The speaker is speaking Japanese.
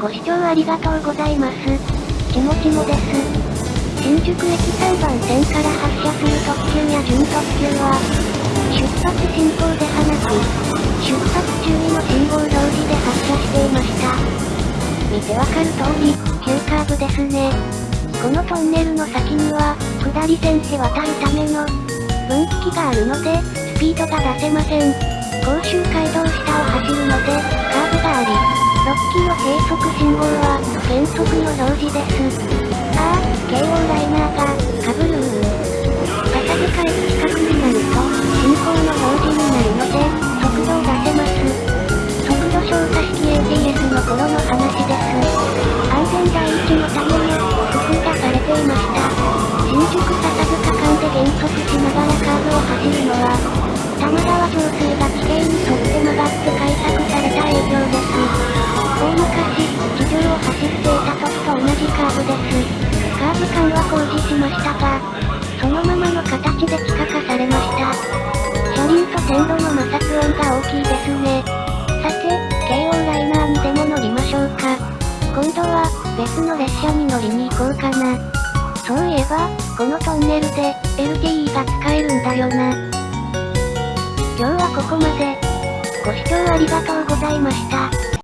ご視聴ありがとうございます。ちもちもです。新宿駅3番線から発車する特急や準特急は、出発進行ではなく、出発注意の信号表示で発車していました。見てわかる通り、急カーブですね。このトンネルの先には、下り線へ渡るための、分岐器があるので、スピードが出せません。甲州街道下を走るので、6キロ計測信号は、減速の表示です。ああ、京王ライナーが、かぶるー。笹塚駅近くになると、進行の表示になるので、速度を出せます。速度消化式 ATS の頃の話です。安全第一のために、工夫がされていました。新宿は工事しましたが、そのままの形で地下化されました。車輪と線路の摩擦音が大きいですね。さて、京王ライナーにでも乗りましょうか。今度は、別の列車に乗りに行こうかな。そういえば、このトンネルで、LTE が使えるんだよな。今日はここまで。ご視聴ありがとうございました。